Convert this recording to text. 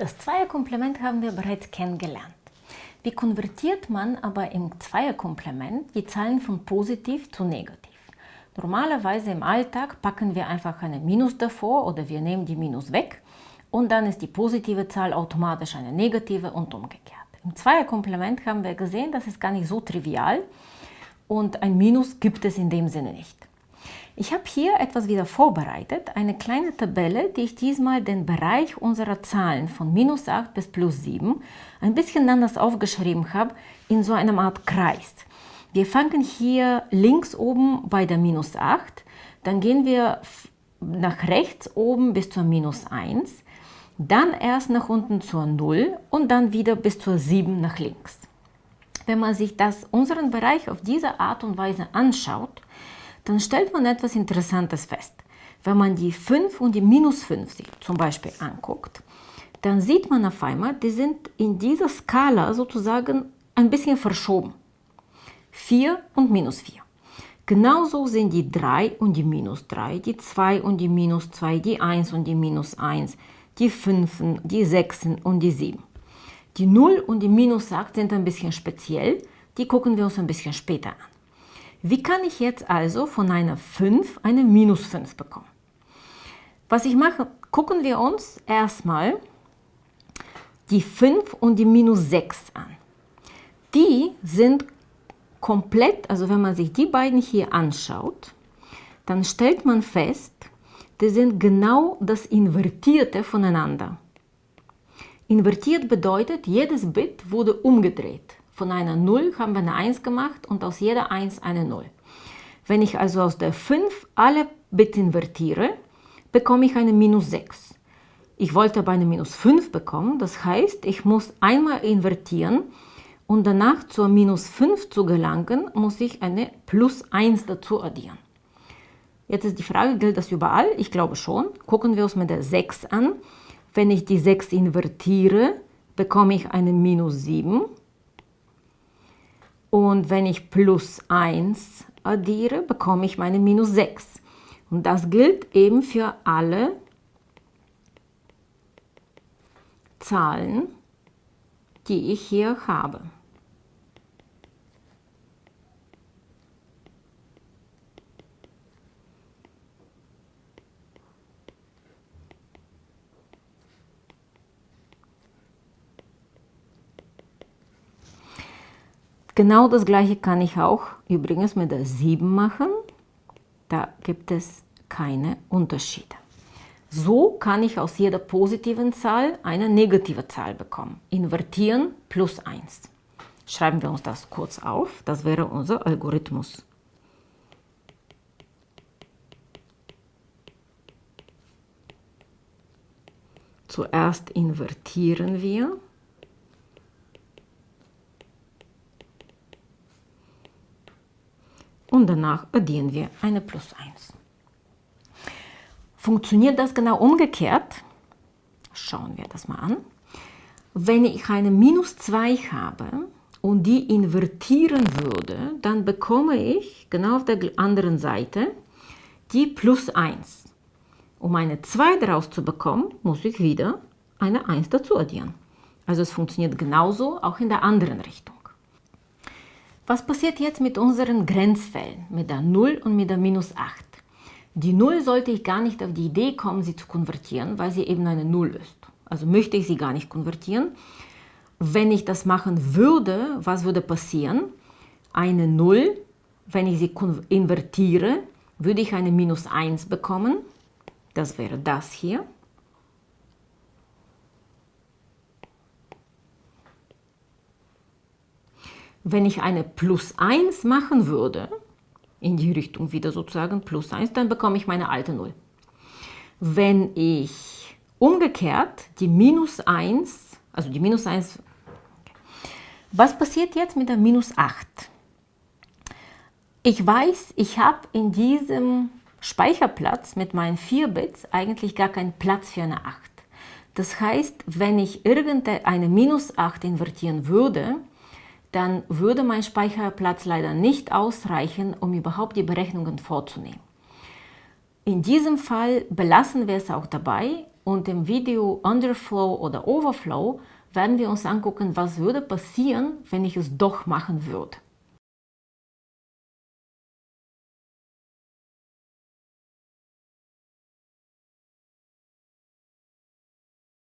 Das Zweierkomplement haben wir bereits kennengelernt. Wie konvertiert man aber im Zweierkomplement die Zahlen von positiv zu negativ? Normalerweise im Alltag packen wir einfach eine Minus davor oder wir nehmen die Minus weg und dann ist die positive Zahl automatisch eine negative und umgekehrt. Im Zweierkomplement haben wir gesehen, das ist gar nicht so trivial und ein Minus gibt es in dem Sinne nicht. Ich habe hier etwas wieder vorbereitet, eine kleine Tabelle, die ich diesmal den Bereich unserer Zahlen von minus 8 bis plus 7 ein bisschen anders aufgeschrieben habe, in so einem Art Kreis. Wir fangen hier links oben bei der minus 8, dann gehen wir nach rechts oben bis zur minus 1, dann erst nach unten zur 0 und dann wieder bis zur 7 nach links. Wenn man sich das, unseren Bereich auf diese Art und Weise anschaut, dann stellt man etwas Interessantes fest. Wenn man die 5 und die minus 5 sich zum Beispiel anguckt, dann sieht man auf einmal, die sind in dieser Skala sozusagen ein bisschen verschoben. 4 und minus 4. Genauso sind die 3 und die minus 3, die 2 und die minus 2, die 1 und die minus 1, die 5, die 6 und die 7. Die 0 und die minus 8 sind ein bisschen speziell, die gucken wir uns ein bisschen später an. Wie kann ich jetzt also von einer 5 eine minus 5 bekommen? Was ich mache, gucken wir uns erstmal die 5 und die minus 6 an. Die sind komplett, also wenn man sich die beiden hier anschaut, dann stellt man fest, die sind genau das Invertierte voneinander. Invertiert bedeutet, jedes Bit wurde umgedreht. Von einer 0 haben wir eine 1 gemacht und aus jeder 1 eine 0. Wenn ich also aus der 5 alle Bits invertiere, bekomme ich eine minus 6. Ich wollte aber eine minus 5 bekommen, das heißt, ich muss einmal invertieren und danach zur minus 5 zu gelangen, muss ich eine plus 1 dazu addieren. Jetzt ist die Frage, gilt das überall? Ich glaube schon. Gucken wir uns mit der 6 an. Wenn ich die 6 invertiere, bekomme ich eine minus 7. Und wenn ich plus 1 addiere, bekomme ich meine minus 6. Und das gilt eben für alle Zahlen, die ich hier habe. Genau das gleiche kann ich auch übrigens mit der 7 machen. Da gibt es keine Unterschiede. So kann ich aus jeder positiven Zahl eine negative Zahl bekommen. Invertieren plus 1. Schreiben wir uns das kurz auf. Das wäre unser Algorithmus. Zuerst invertieren wir und danach addieren wir eine plus 1. Funktioniert das genau umgekehrt? Schauen wir das mal an. Wenn ich eine minus 2 habe und die invertieren würde, dann bekomme ich genau auf der anderen Seite die plus 1. Um eine 2 daraus zu bekommen, muss ich wieder eine 1 dazu addieren. Also es funktioniert genauso auch in der anderen Richtung. Was passiert jetzt mit unseren Grenzfällen, mit der 0 und mit der minus 8? Die 0 sollte ich gar nicht auf die Idee kommen, sie zu konvertieren, weil sie eben eine 0 ist. Also möchte ich sie gar nicht konvertieren. Wenn ich das machen würde, was würde passieren? Eine 0, wenn ich sie invertiere, würde ich eine minus 1 bekommen. Das wäre das hier. Wenn ich eine plus 1 machen würde, in die Richtung wieder sozusagen plus 1, dann bekomme ich meine alte 0. Wenn ich umgekehrt die minus 1, also die minus 1, was passiert jetzt mit der minus 8? Ich weiß, ich habe in diesem Speicherplatz mit meinen 4 Bits eigentlich gar keinen Platz für eine 8. Das heißt, wenn ich irgendeine minus 8 invertieren würde, dann würde mein Speicherplatz leider nicht ausreichen, um überhaupt die Berechnungen vorzunehmen. In diesem Fall belassen wir es auch dabei Und im Video Underflow oder Overflow werden wir uns angucken, was würde passieren, wenn ich es doch machen würde.